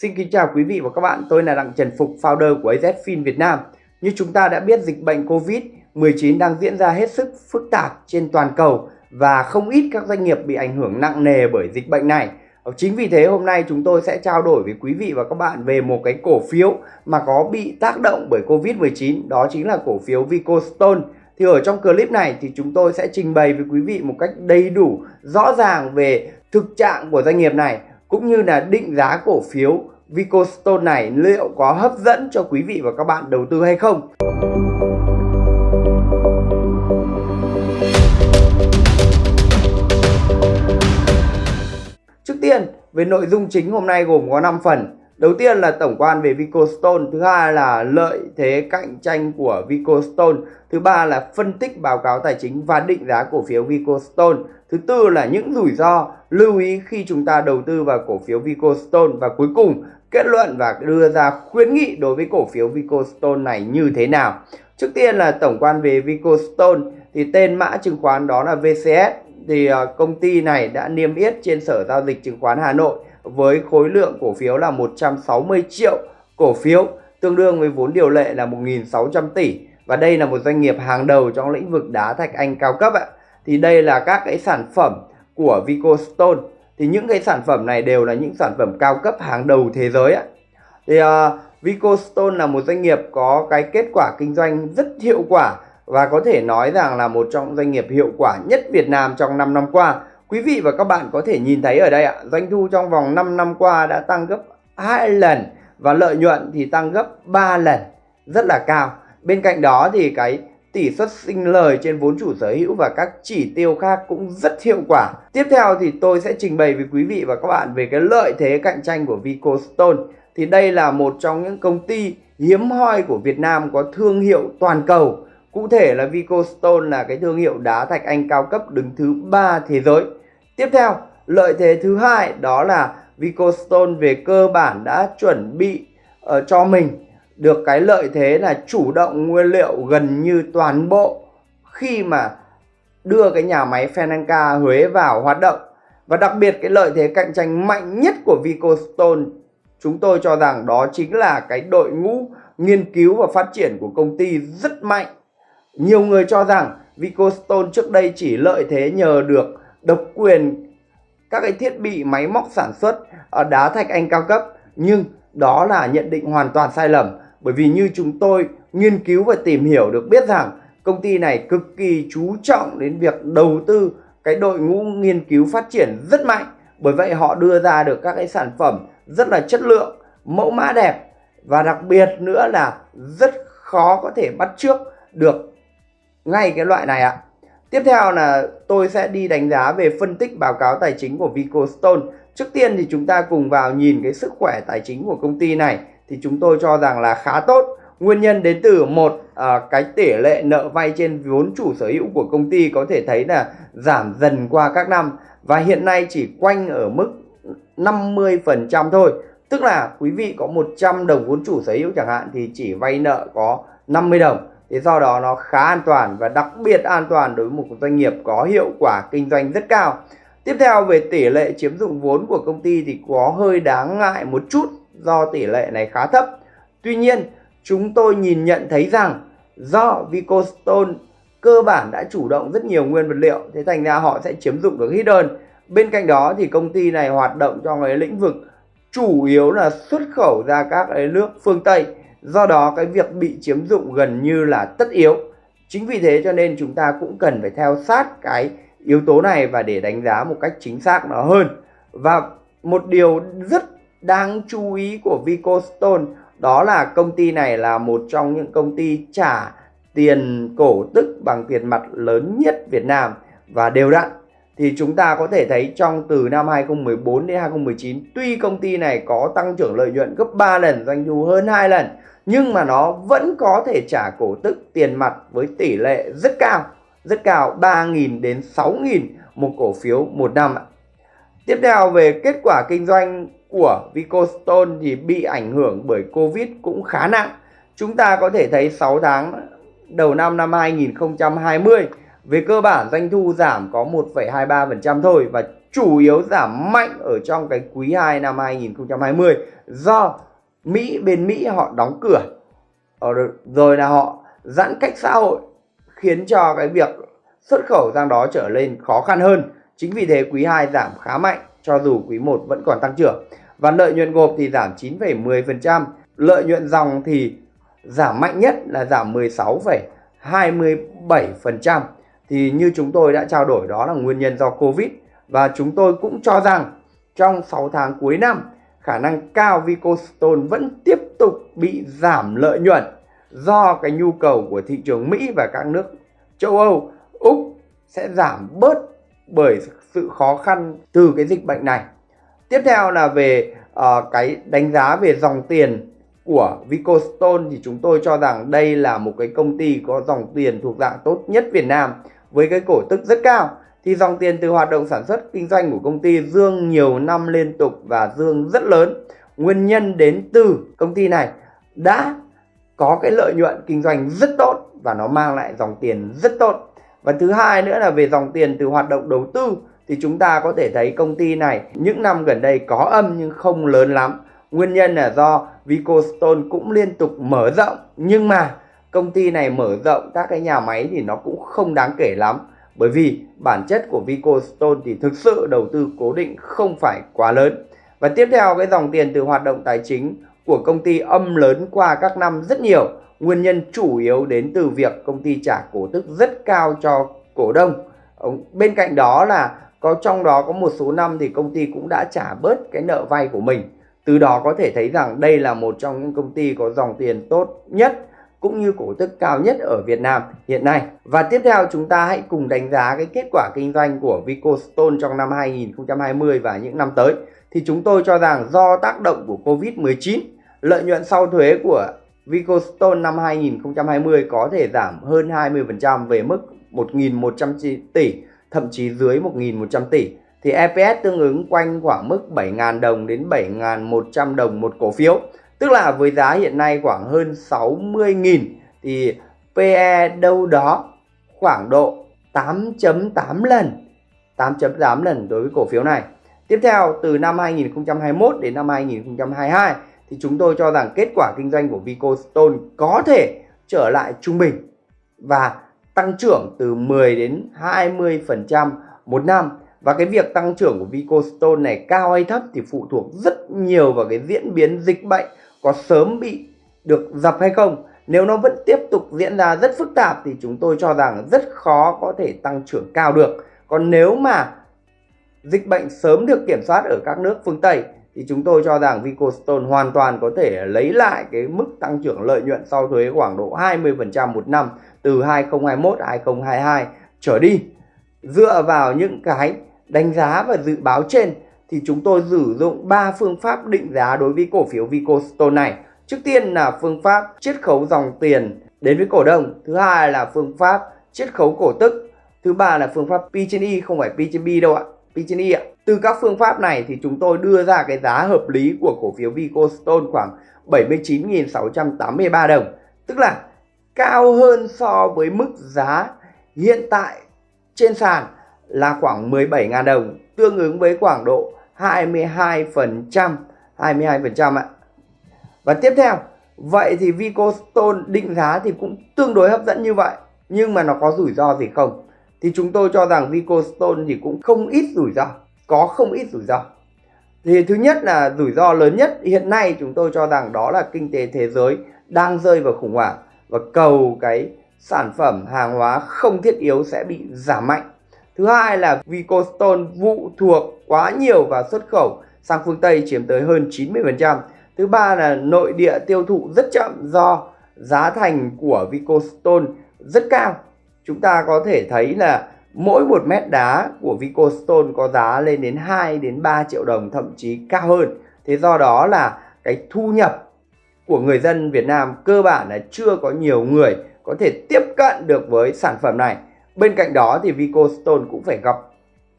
Xin kính chào quý vị và các bạn, tôi là Đặng Trần Phục, founder của AZFIN Việt Nam. Như chúng ta đã biết dịch bệnh Covid-19 đang diễn ra hết sức phức tạp trên toàn cầu và không ít các doanh nghiệp bị ảnh hưởng nặng nề bởi dịch bệnh này. Chính vì thế hôm nay chúng tôi sẽ trao đổi với quý vị và các bạn về một cái cổ phiếu mà có bị tác động bởi Covid-19, đó chính là cổ phiếu Vicostone. Thì ở trong clip này thì chúng tôi sẽ trình bày với quý vị một cách đầy đủ, rõ ràng về thực trạng của doanh nghiệp này cũng như là định giá cổ phiếu Vicostone này liệu có hấp dẫn cho quý vị và các bạn đầu tư hay không. Trước tiên, về nội dung chính hôm nay gồm có 5 phần. Đầu tiên là tổng quan về Vicostone, thứ hai là lợi thế cạnh tranh của Vicostone, thứ ba là phân tích báo cáo tài chính và định giá cổ phiếu Vicostone, thứ tư là những rủi ro lưu ý khi chúng ta đầu tư vào cổ phiếu Vicostone và cuối cùng, kết luận và đưa ra khuyến nghị đối với cổ phiếu Vicostone này như thế nào. Trước tiên là tổng quan về Vicostone thì tên mã chứng khoán đó là VCS thì ờ, công ty này đã niêm yết trên Sở giao dịch chứng khoán Hà Nội với khối lượng cổ phiếu là 160 triệu cổ phiếu, tương đương với vốn điều lệ là 1.600 tỷ và đây là một doanh nghiệp hàng đầu trong lĩnh vực đá thạch anh cao cấp ạ. Thì đây là các cái sản phẩm của Vicostone thì những cái sản phẩm này đều là những sản phẩm cao cấp hàng đầu thế giới ạ. Thì uh, Vicostone là một doanh nghiệp có cái kết quả kinh doanh rất hiệu quả và có thể nói rằng là một trong doanh nghiệp hiệu quả nhất Việt Nam trong 5 năm qua. Quý vị và các bạn có thể nhìn thấy ở đây ạ, doanh thu trong vòng 5 năm qua đã tăng gấp 2 lần và lợi nhuận thì tăng gấp 3 lần, rất là cao. Bên cạnh đó thì cái tỷ suất sinh lời trên vốn chủ sở hữu và các chỉ tiêu khác cũng rất hiệu quả. Tiếp theo thì tôi sẽ trình bày với quý vị và các bạn về cái lợi thế cạnh tranh của Vicostone. Thì đây là một trong những công ty hiếm hoi của Việt Nam có thương hiệu toàn cầu. Cụ thể là Vicostone là cái thương hiệu đá thạch anh cao cấp đứng thứ ba thế giới. Tiếp theo, lợi thế thứ hai đó là Vicostone về cơ bản đã chuẩn bị uh, cho mình được cái lợi thế là chủ động nguyên liệu gần như toàn bộ khi mà đưa cái nhà máy Fenanca Huế vào hoạt động. Và đặc biệt cái lợi thế cạnh tranh mạnh nhất của Vicostone, chúng tôi cho rằng đó chính là cái đội ngũ nghiên cứu và phát triển của công ty rất mạnh. Nhiều người cho rằng Vicostone trước đây chỉ lợi thế nhờ được độc quyền các cái thiết bị máy móc sản xuất ở đá thạch anh cao cấp, nhưng đó là nhận định hoàn toàn sai lầm bởi vì như chúng tôi nghiên cứu và tìm hiểu được biết rằng, công ty này cực kỳ chú trọng đến việc đầu tư cái đội ngũ nghiên cứu phát triển rất mạnh. Bởi vậy họ đưa ra được các cái sản phẩm rất là chất lượng, mẫu mã đẹp. Và đặc biệt nữa là rất khó có thể bắt trước được ngay cái loại này ạ. Tiếp theo là tôi sẽ đi đánh giá về phân tích báo cáo tài chính của Vicostone. Trước tiên thì chúng ta cùng vào nhìn cái sức khỏe tài chính của công ty này thì chúng tôi cho rằng là khá tốt. Nguyên nhân đến từ một à, cái tỷ lệ nợ vay trên vốn chủ sở hữu của công ty có thể thấy là giảm dần qua các năm. Và hiện nay chỉ quanh ở mức 50% thôi. Tức là quý vị có 100 đồng vốn chủ sở hữu chẳng hạn thì chỉ vay nợ có 50 đồng. Thế do đó nó khá an toàn và đặc biệt an toàn đối với một doanh nghiệp có hiệu quả kinh doanh rất cao. Tiếp theo về tỷ lệ chiếm dụng vốn của công ty thì có hơi đáng ngại một chút do tỷ lệ này khá thấp. Tuy nhiên, chúng tôi nhìn nhận thấy rằng do Vicostone cơ bản đã chủ động rất nhiều nguyên vật liệu, thế thành ra họ sẽ chiếm dụng được hidden. Bên cạnh đó thì công ty này hoạt động trong cái lĩnh vực chủ yếu là xuất khẩu ra các cái nước phương Tây. Do đó cái việc bị chiếm dụng gần như là tất yếu. Chính vì thế cho nên chúng ta cũng cần phải theo sát cái yếu tố này và để đánh giá một cách chính xác nó hơn. Và một điều rất đáng chú ý của Vicostone đó là công ty này là một trong những công ty trả tiền cổ tức bằng tiền mặt lớn nhất Việt Nam. Và đều đặn, thì chúng ta có thể thấy trong từ năm 2014 đến 2019 tuy công ty này có tăng trưởng lợi nhuận gấp 3 lần, doanh thu hơn 2 lần, nhưng mà nó vẫn có thể trả cổ tức tiền mặt với tỷ lệ rất cao rất cao 3.000 đến 6.000 một cổ phiếu một năm Tiếp theo về kết quả kinh doanh của Vicostone thì bị ảnh hưởng bởi Covid cũng khá nặng. Chúng ta có thể thấy 6 tháng đầu năm năm 2020 về cơ bản doanh thu giảm có 1,23% thôi và chủ yếu giảm mạnh ở trong cái quý 2 năm 2020 do Mỹ bên Mỹ họ đóng cửa ờ, rồi là họ giãn cách xã hội khiến cho cái việc xuất khẩu sang đó trở lên khó khăn hơn. Chính vì thế quý 2 giảm khá mạnh cho dù quý 1 vẫn còn tăng trưởng. Và lợi nhuận gộp thì giảm 9,10%, lợi nhuận dòng thì giảm mạnh nhất là giảm 16,27%. Thì như chúng tôi đã trao đổi đó là nguyên nhân do Covid và chúng tôi cũng cho rằng trong 6 tháng cuối năm khả năng cao Vicostone vẫn tiếp tục bị giảm lợi nhuận do cái nhu cầu của thị trường Mỹ và các nước châu Âu, Úc sẽ giảm bớt bởi sự khó khăn từ cái dịch bệnh này. Tiếp theo là về uh, cái đánh giá về dòng tiền của Vicostone thì chúng tôi cho rằng đây là một cái công ty có dòng tiền thuộc dạng tốt nhất Việt Nam với cái cổ tức rất cao thì dòng tiền từ hoạt động sản xuất kinh doanh của công ty dương nhiều năm liên tục và dương rất lớn. Nguyên nhân đến từ công ty này đã có cái lợi nhuận kinh doanh rất tốt và nó mang lại dòng tiền rất tốt. Và thứ hai nữa là về dòng tiền từ hoạt động đầu tư, thì chúng ta có thể thấy công ty này những năm gần đây có âm nhưng không lớn lắm. Nguyên nhân là do Vicostone cũng liên tục mở rộng, nhưng mà công ty này mở rộng các cái nhà máy thì nó cũng không đáng kể lắm bởi vì bản chất của Vicostone thì thực sự đầu tư cố định không phải quá lớn. Và tiếp theo, cái dòng tiền từ hoạt động tài chính của công ty âm lớn qua các năm rất nhiều. Nguyên nhân chủ yếu đến từ việc công ty trả cổ tức rất cao cho cổ đông. Bên cạnh đó là có trong đó có một số năm thì công ty cũng đã trả bớt cái nợ vay của mình. Từ đó có thể thấy rằng đây là một trong những công ty có dòng tiền tốt nhất cũng như cổ tức cao nhất ở Việt Nam hiện nay. Và tiếp theo chúng ta hãy cùng đánh giá cái kết quả kinh doanh của Vicostone trong năm 2020 và những năm tới. Thì chúng tôi cho rằng do tác động của Covid-19, lợi nhuận sau thuế của Vicostone năm 2020 có thể giảm hơn 20% về mức 1.100 tỷ, thậm chí dưới 1.100 tỷ. Thì EPS tương ứng quanh khoảng mức 7.000 đồng đến 7.100 đồng một cổ phiếu. Tức là với giá hiện nay khoảng hơn 60.000 thì PE đâu đó khoảng độ 8.8 lần 8.8 lần đối với cổ phiếu này. Tiếp theo từ năm 2021 đến năm 2022 thì chúng tôi cho rằng kết quả kinh doanh của Vicostone có thể trở lại trung bình và tăng trưởng từ 10 đến 20% một năm. Và cái việc tăng trưởng của Vicostone này cao hay thấp thì phụ thuộc rất nhiều vào cái diễn biến dịch bệnh có sớm bị được dập hay không. Nếu nó vẫn tiếp tục diễn ra rất phức tạp thì chúng tôi cho rằng rất khó có thể tăng trưởng cao được. Còn nếu mà dịch bệnh sớm được kiểm soát ở các nước phương Tây thì chúng tôi cho rằng Vicostone hoàn toàn có thể lấy lại cái mức tăng trưởng lợi nhuận sau thuế khoảng độ 20% một năm từ 2021 2022 trở đi. Dựa vào những cái đánh giá và dự báo trên thì chúng tôi sử dụng 3 phương pháp định giá đối với cổ phiếu Vicostone này. Trước tiên là phương pháp chiết khấu dòng tiền đến với cổ đông, thứ hai là phương pháp chiết khấu cổ tức, thứ ba là phương pháp P trên không phải P trên B đâu ạ, P trên ạ. Từ các phương pháp này thì chúng tôi đưa ra cái giá hợp lý của cổ phiếu Vicostone khoảng 79.683 đồng, tức là cao hơn so với mức giá hiện tại trên sàn là khoảng 17.000 đồng, tương ứng với khoảng độ 22%, 22% ạ. Và tiếp theo, vậy thì Vicostone định giá thì cũng tương đối hấp dẫn như vậy, nhưng mà nó có rủi ro gì không? Thì chúng tôi cho rằng Vicostone thì cũng không ít rủi ro, có không ít rủi ro. Thì thứ nhất là rủi ro lớn nhất hiện nay chúng tôi cho rằng đó là kinh tế thế giới đang rơi vào khủng hoảng và cầu cái sản phẩm hàng hóa không thiết yếu sẽ bị giảm mạnh Thứ hai là Vicostone phụ thuộc quá nhiều vào xuất khẩu sang phương Tây chiếm tới hơn 90%. Thứ ba là nội địa tiêu thụ rất chậm do giá thành của Vicostone rất cao. Chúng ta có thể thấy là mỗi một mét đá của Vicostone có giá lên đến 2 đến 3 triệu đồng, thậm chí cao hơn. Thế do đó là cái thu nhập của người dân Việt Nam cơ bản là chưa có nhiều người có thể tiếp cận được với sản phẩm này. Bên cạnh đó thì Vicostone cũng phải gặp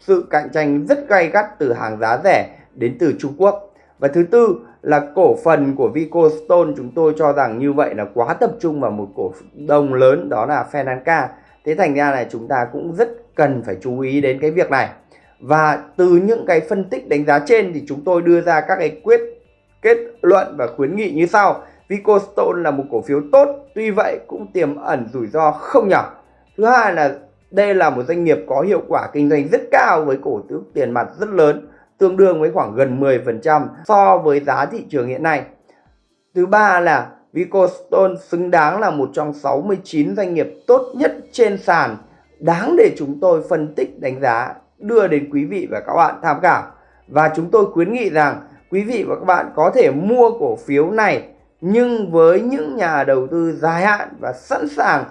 sự cạnh tranh rất gay gắt từ hàng giá rẻ đến từ Trung Quốc. Và thứ tư là cổ phần của Vicostone, chúng tôi cho rằng như vậy là quá tập trung vào một cổ đông lớn, đó là Fenanca. Thế thành ra là chúng ta cũng rất cần phải chú ý đến cái việc này. và từ những cái phân tích đánh giá trên thì chúng tôi đưa ra các cái quyết, kết luận và khuyến nghị như sau. Vicostone là một cổ phiếu tốt, tuy vậy cũng tiềm ẩn rủi ro không nhỏ. Thứ hai là đây là một doanh nghiệp có hiệu quả kinh doanh rất cao với cổ tức tiền mặt rất lớn, tương đương với khoảng gần 10% so với giá thị trường hiện nay. Thứ ba là Vicostone xứng đáng là một trong 69 doanh nghiệp tốt nhất trên sàn. Đáng để chúng tôi phân tích, đánh giá, đưa đến quý vị và các bạn tham khảo. Và chúng tôi khuyến nghị rằng quý vị và các bạn có thể mua cổ phiếu này, nhưng với những nhà đầu tư dài hạn và sẵn sàng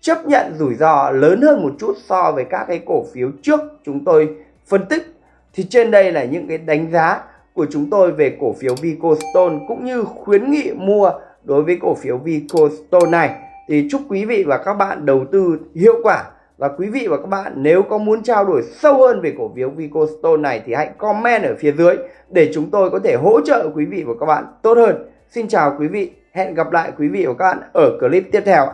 chấp nhận rủi ro lớn hơn một chút so với các cái cổ phiếu trước chúng tôi phân tích, thì trên đây là những cái đánh giá của chúng tôi về cổ phiếu Vicostone, cũng như khuyến nghị mua đối với cổ phiếu Vicostone này thì chúc quý vị và các bạn đầu tư hiệu quả và quý vị và các bạn nếu có muốn trao đổi sâu hơn về cổ phiếu Vicostone này thì hãy comment ở phía dưới để chúng tôi có thể hỗ trợ quý vị và các bạn tốt hơn. Xin chào quý vị, hẹn gặp lại quý vị và các bạn ở clip tiếp theo.